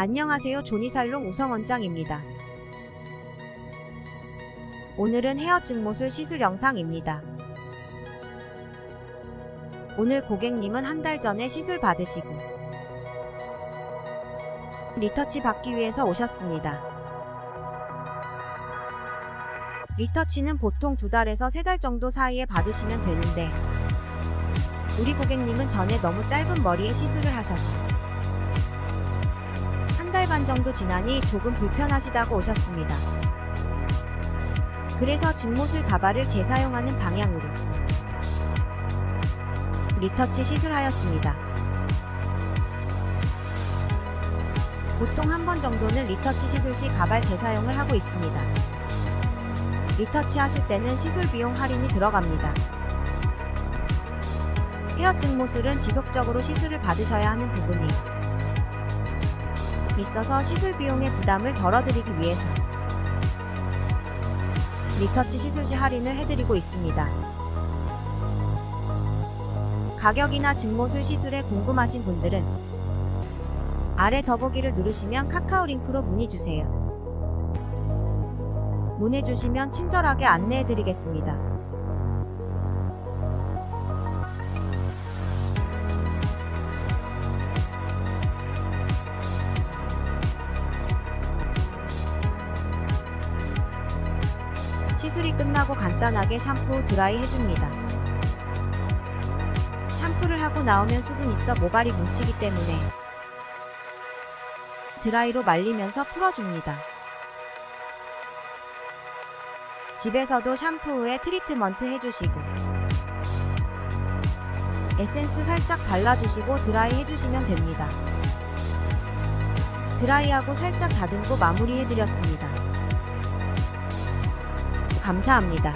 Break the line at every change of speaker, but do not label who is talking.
안녕하세요 조니살롱 우성원장입니다. 오늘은 헤어 증모술 시술 영상입니다. 오늘 고객님은 한 달 전에 시술 받으시고 리터치 받기 위해서 오셨습니다. 리터치는 보통 두 달에서 세 달 정도 사이에 받으시면 되는데 우리 고객님은 전에 너무 짧은 머리에 시술을 하셔서 반 정도 지나니 조금 불편하시다고 오셨습니다. 그래서 직모술 가발을 재사용하는 방향으로 retouch 시술하였습니다. 보통 한 번 정도는 retouch 시술 시 가발 재사용을 하고 있습니다. retouch 하실 때는 시술 비용 할인이 들어갑니다. 헤어 증모술은 지속적으로 시술을 받으셔야 하는 부분이 있어서 시술 비용의 부담을 덜어드리기 위해서 리터치 시술 시 할인을 해드리고 있습니다. 가격이나 증모술 시술에 궁금하신 분들은 아래 더보기를 누르시면 카카오 링크로 문의주세요. 문의주시면 친절하게 안내해드리겠습니다. 시술이 끝나고 간단하게 샴푸 드라이 해줍니다. 샴푸를 하고 나오면 수분 있어 모발이 뭉치기 때문에 드라이로 말리면서 풀어줍니다. 집에서도 샴푸 후에 트리트먼트 해주시고 에센스 살짝 발라주시고 드라이 해주시면 됩니다. 드라이하고 살짝 다듬고 마무리해드렸습니다. 감사합니다.